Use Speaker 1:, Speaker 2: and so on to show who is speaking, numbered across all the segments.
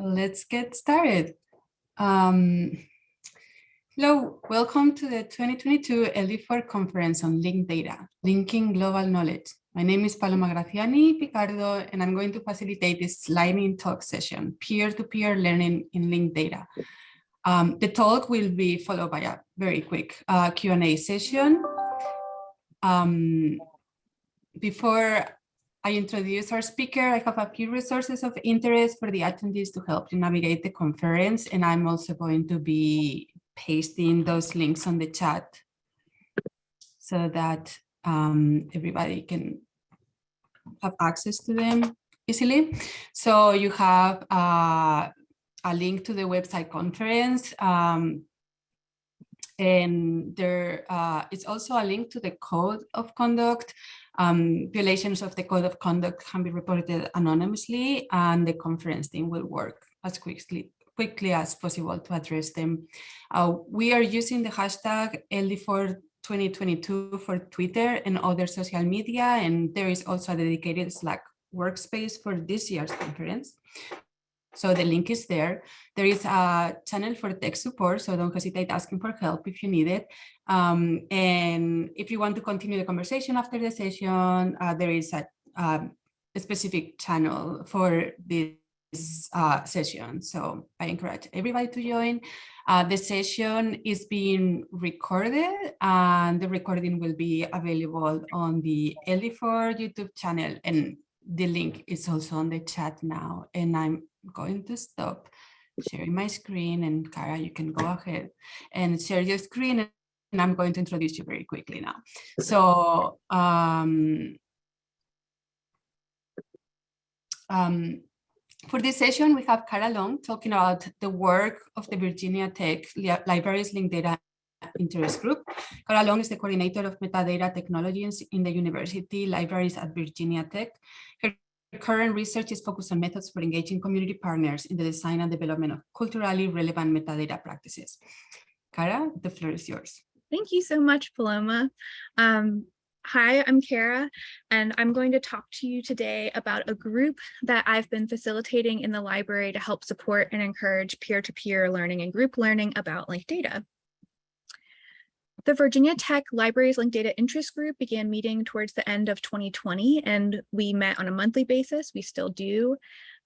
Speaker 1: let's get started. Um, hello, welcome to the 2022 LD4 conference on linked data, linking global knowledge. My name is Paloma Graziani Picardo, and I'm going to facilitate this lightning talk session, peer-to-peer -peer learning in linked data. Um, the talk will be followed by a very quick uh, Q&A session. Um, before I introduce our speaker, I have a few resources of interest for the attendees to help you navigate the conference, and I'm also going to be pasting those links on the chat so that um, everybody can have access to them easily. So you have uh, a link to the website conference. Um, and there uh, is also a link to the code of conduct. Um, violations of the code of conduct can be reported anonymously and the conference team will work as quickly quickly as possible to address them. Uh, we are using the hashtag LD4 2022 for Twitter and other social media, and there is also a dedicated Slack workspace for this year's conference. So the link is there. There is a channel for tech support, so don't hesitate asking for help if you need it. Um, and if you want to continue the conversation after the session, uh, there is a, a, specific channel for this uh, session. So I encourage everybody to join. Uh, the session is being recorded and the recording will be available on the LD4 YouTube channel and the link is also on the chat now and I'm going to stop sharing my screen and Kara, you can go ahead and share your screen and I'm going to introduce you very quickly now. So um, um, for this session, we have Kara Long talking about the work of the Virginia Tech Libraries Linked Data Interest Group. Kara Long is the coordinator of metadata technologies in the university libraries at Virginia Tech. Her current research is focused on methods for engaging community partners in the design and development of culturally relevant metadata practices. Kara, the floor is yours.
Speaker 2: Thank you so much, Paloma. Um, Hi, I'm Kara, and I'm going to talk to you today about a group that I've been facilitating in the library to help support and encourage peer-to-peer -peer learning and group learning about linked data. The Virginia Tech Libraries Linked Data Interest Group began meeting towards the end of 2020, and we met on a monthly basis. We still do.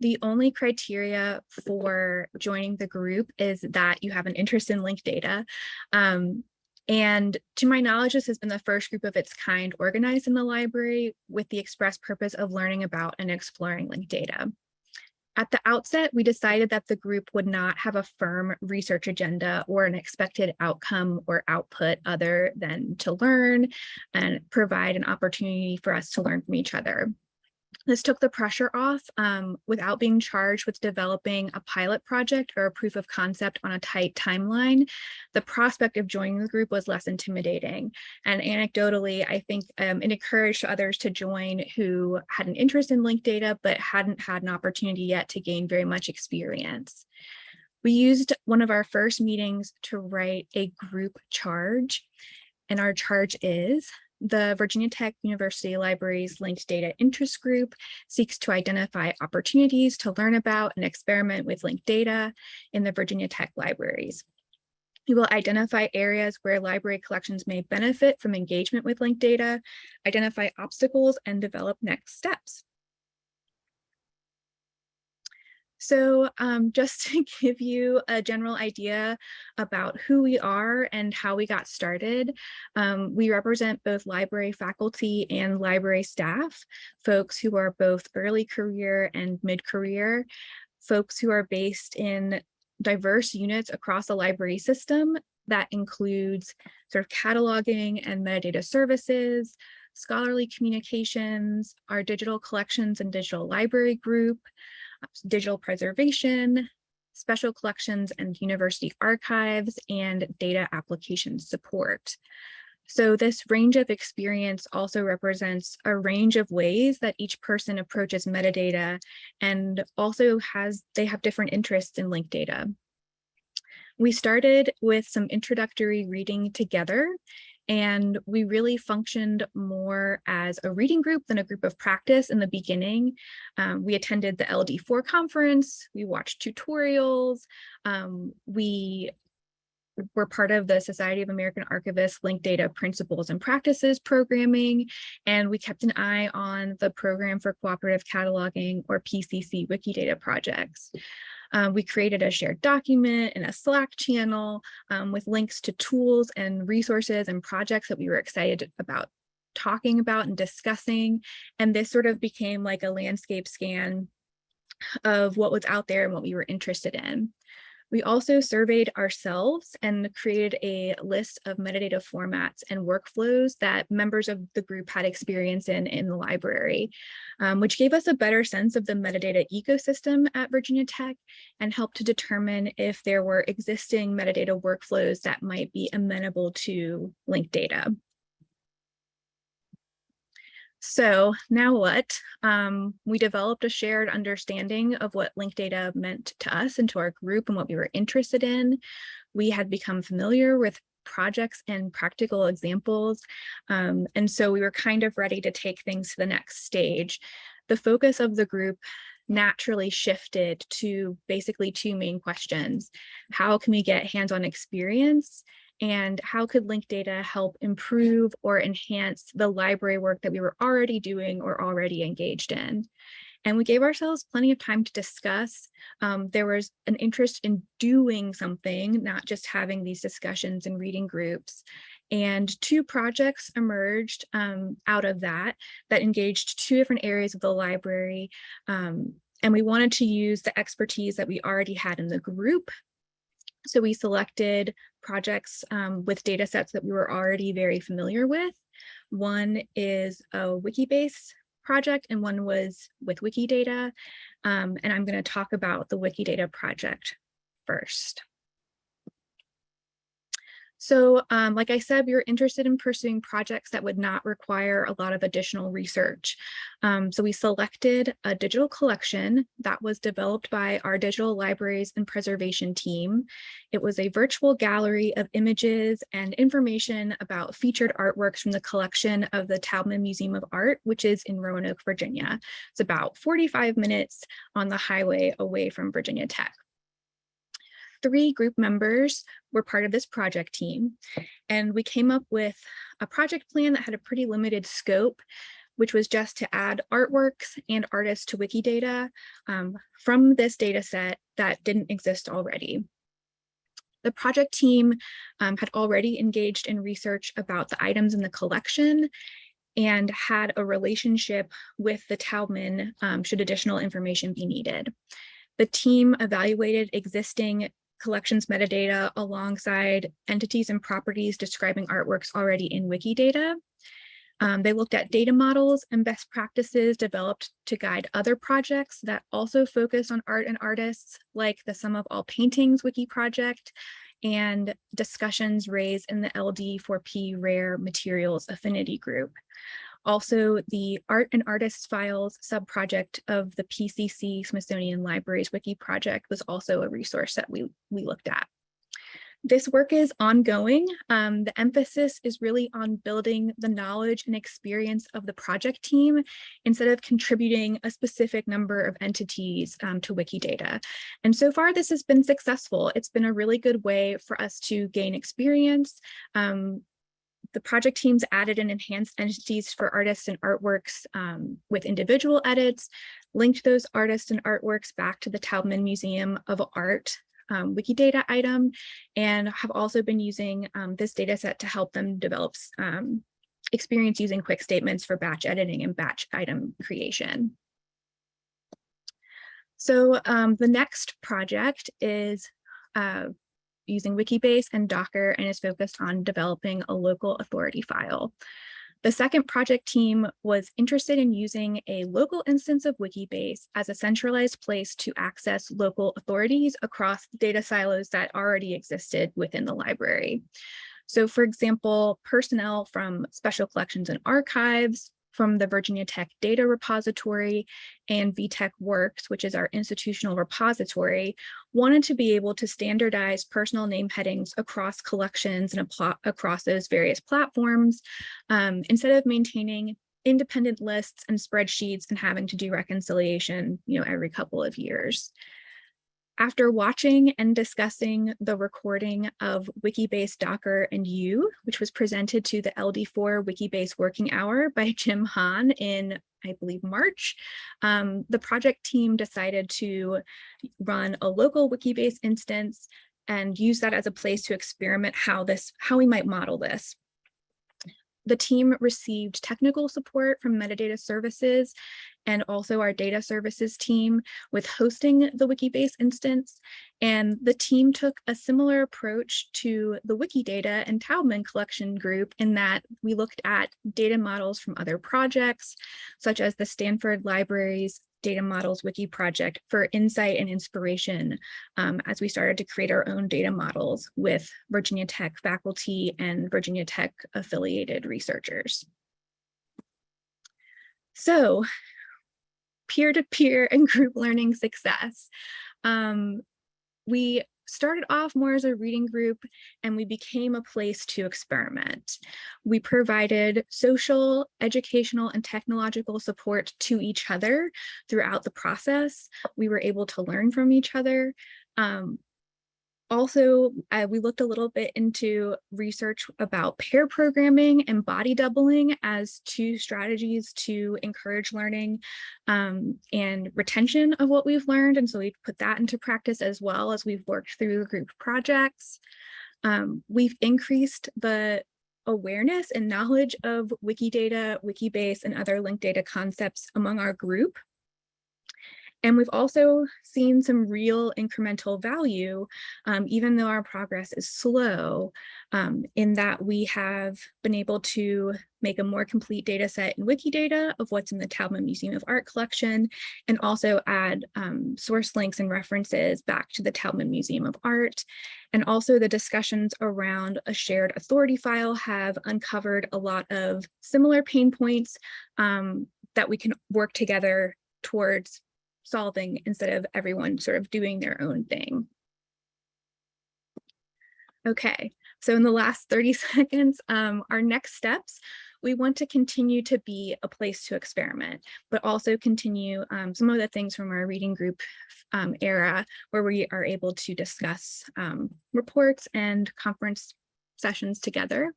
Speaker 2: The only criteria for joining the group is that you have an interest in linked data. Um, and to my knowledge, this has been the first group of its kind organized in the library with the express purpose of learning about and exploring linked data. At the outset, we decided that the group would not have a firm research agenda or an expected outcome or output other than to learn and provide an opportunity for us to learn from each other. This took the pressure off um, without being charged with developing a pilot project or a proof of concept on a tight timeline. The prospect of joining the group was less intimidating. And anecdotally, I think um, it encouraged others to join who had an interest in linked data, but hadn't had an opportunity yet to gain very much experience. We used one of our first meetings to write a group charge. And our charge is the Virginia Tech University Libraries Linked Data Interest Group seeks to identify opportunities to learn about and experiment with linked data in the Virginia Tech libraries. We will identify areas where library collections may benefit from engagement with linked data, identify obstacles, and develop next steps. So um, just to give you a general idea about who we are and how we got started, um, we represent both library faculty and library staff, folks who are both early career and mid-career, folks who are based in diverse units across the library system. That includes sort of cataloging and metadata services, scholarly communications, our digital collections and digital library group, digital preservation, special collections and university archives, and data application support. So this range of experience also represents a range of ways that each person approaches metadata and also has they have different interests in linked data. We started with some introductory reading together And we really functioned more as a reading group than a group of practice in the beginning. Um, we attended the LD4 conference, we watched tutorials, um, we were part of the Society of American Archivists Linked Data Principles and Practices programming, and we kept an eye on the Program for Cooperative Cataloging or PCC Wikidata projects. Um, we created a shared document and a Slack channel um, with links to tools and resources and projects that we were excited about talking about and discussing. And this sort of became like a landscape scan of what was out there and what we were interested in. We also surveyed ourselves and created a list of metadata formats and workflows that members of the group had experience in in the library, um, which gave us a better sense of the metadata ecosystem at Virginia Tech and helped to determine if there were existing metadata workflows that might be amenable to linked data. So now what? Um, we developed a shared understanding of what linked data meant to us and to our group and what we were interested in. We had become familiar with projects and practical examples. Um, and so we were kind of ready to take things to the next stage. The focus of the group naturally shifted to basically two main questions. How can we get hands-on experience and how could linked data help improve or enhance the library work that we were already doing or already engaged in. And we gave ourselves plenty of time to discuss. Um, there was an interest in doing something, not just having these discussions and reading groups. And two projects emerged um, out of that that engaged two different areas of the library. Um, and we wanted to use the expertise that we already had in the group so we selected projects um, with data sets that we were already very familiar with. One is a Wikibase project and one was with Wikidata. Um, and I'm going to talk about the Wikidata project first. So um, like I said, we were interested in pursuing projects that would not require a lot of additional research. Um, so we selected a digital collection that was developed by our digital libraries and preservation team. It was a virtual gallery of images and information about featured artworks from the collection of the Taubman Museum of Art, which is in Roanoke, Virginia. It's about 45 minutes on the highway away from Virginia Tech three group members were part of this project team. And we came up with a project plan that had a pretty limited scope, which was just to add artworks and artists to Wikidata um, from this data set that didn't exist already. The project team um, had already engaged in research about the items in the collection and had a relationship with the Taubman um, should additional information be needed. The team evaluated existing collections metadata alongside entities and properties describing artworks already in Wikidata. Um, they looked at data models and best practices developed to guide other projects that also focus on art and artists, like the Sum of All Paintings Wiki project and discussions raised in the LD4P Rare Materials Affinity Group. Also, the Art and Artists Files subproject of the PCC Smithsonian Libraries Wiki project was also a resource that we, we looked at. This work is ongoing. Um, the emphasis is really on building the knowledge and experience of the project team instead of contributing a specific number of entities um, to Wikidata. And so far, this has been successful. It's been a really good way for us to gain experience, um, the project teams added and enhanced entities for artists and artworks um, with individual edits, linked those artists and artworks back to the Taubman Museum of Art um, Wikidata item, and have also been using um, this data set to help them develop um, experience using quick statements for batch editing and batch item creation. So um, the next project is uh, using Wikibase and Docker and is focused on developing a local authority file. The second project team was interested in using a local instance of Wikibase as a centralized place to access local authorities across data silos that already existed within the library. So for example, personnel from special collections and archives, from the Virginia Tech Data Repository and VTech Works, which is our institutional repository, wanted to be able to standardize personal name headings across collections and across those various platforms um, instead of maintaining independent lists and spreadsheets and having to do reconciliation, you know, every couple of years. After watching and discussing the recording of Wikibase Docker and you, which was presented to the LD4 Wikibase Working Hour by Jim Hahn in, I believe, March, um, the project team decided to run a local Wikibase instance and use that as a place to experiment how this, how we might model this the team received technical support from metadata services and also our data services team with hosting the Wikibase instance. And the team took a similar approach to the Wikidata and Taubman collection group in that we looked at data models from other projects, such as the Stanford Libraries Data Models Wiki project for insight and inspiration um, as we started to create our own data models with Virginia Tech faculty and Virginia Tech affiliated researchers. So peer-to-peer -peer and group learning success. Um, we started off more as a reading group and we became a place to experiment. We provided social, educational, and technological support to each other throughout the process. We were able to learn from each other. Um, also, uh, we looked a little bit into research about pair programming and body doubling as two strategies to encourage learning um, and retention of what we've learned. And so we've put that into practice as well as we've worked through group projects. Um, we've increased the awareness and knowledge of Wikidata, Wikibase, and other linked data concepts among our group. And we've also seen some real incremental value, um, even though our progress is slow, um, in that we have been able to make a more complete data set in Wikidata of what's in the Taubman Museum of Art collection, and also add um, source links and references back to the Taubman Museum of Art. And also the discussions around a shared authority file have uncovered a lot of similar pain points um, that we can work together towards solving instead of everyone sort of doing their own thing. Okay, so in the last 30 seconds, um, our next steps, we want to continue to be a place to experiment, but also continue um, some of the things from our reading group um, era where we are able to discuss um, reports and conference sessions together.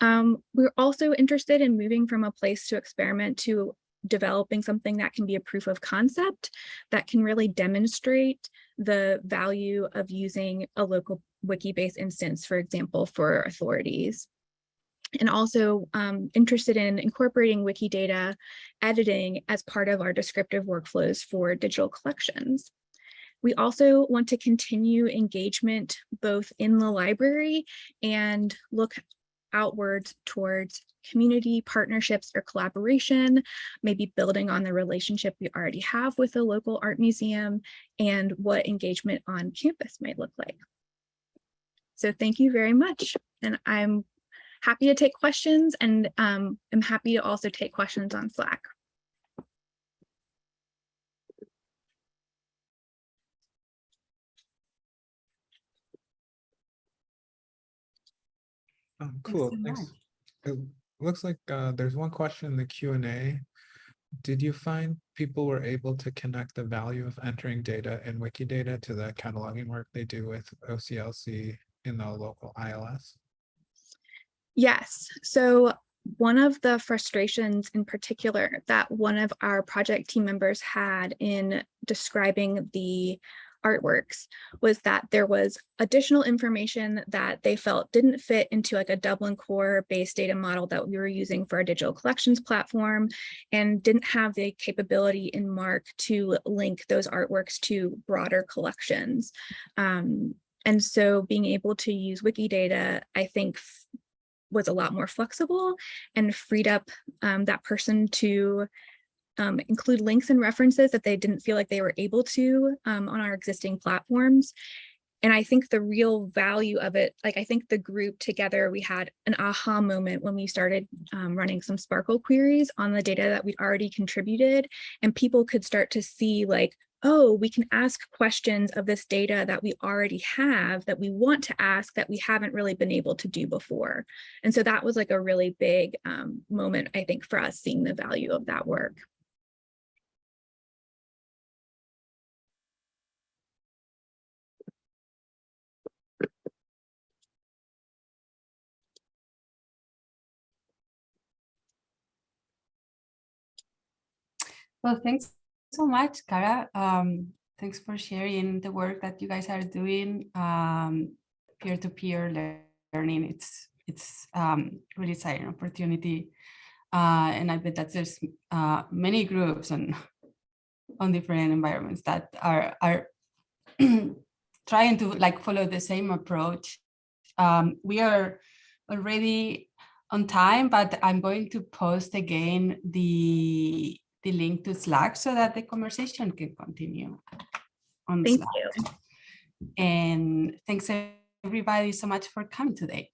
Speaker 2: Um, we're also interested in moving from a place to experiment to developing something that can be a proof of concept that can really demonstrate the value of using a local Wikibase instance, for example, for authorities. And also um, interested in incorporating Wikidata editing as part of our descriptive workflows for digital collections. We also want to continue engagement both in the library and look outwards towards community partnerships or collaboration, maybe building on the relationship we already have with a local art museum and what engagement on campus might look like. So thank you very much. And I'm happy to take questions and um, I'm happy to also take questions on Slack.
Speaker 3: Um, cool. Thanks. It looks like uh, there's one question in the Q and A. Did you find people were able to connect the value of entering data in Wikidata to the cataloging work they do with OCLC in the local ILS?
Speaker 2: Yes. So one of the frustrations in particular that one of our project team members had in describing the artworks was that there was additional information that they felt didn't fit into like a Dublin core based data model that we were using for our digital collections platform and didn't have the capability in MARC to link those artworks to broader collections. Um, and so being able to use Wikidata, I think was a lot more flexible and freed up um, that person to um, include links and references that they didn't feel like they were able to um, on our existing platforms. and I think the real value of it, like I think the group together, we had an aha moment when we started um, running some SPARQL queries on the data that we'd already contributed and people could start to see like, oh, we can ask questions of this data that we already have that we want to ask that we haven't really been able to do before. And so that was like a really big um, moment, I think, for us seeing the value of that work.
Speaker 1: Well, thanks so much, Kara. Um, thanks for sharing the work that you guys are doing. Um, peer-to-peer -peer learning, it's it's um, really exciting opportunity. Uh, and I bet that there's uh, many groups on on different environments that are are trying to like follow the same approach. Um, we are already on time, but I'm going to post again the the link to Slack so that the conversation can continue on
Speaker 2: Thank
Speaker 1: Slack.
Speaker 2: you.
Speaker 1: And thanks everybody so much for coming today.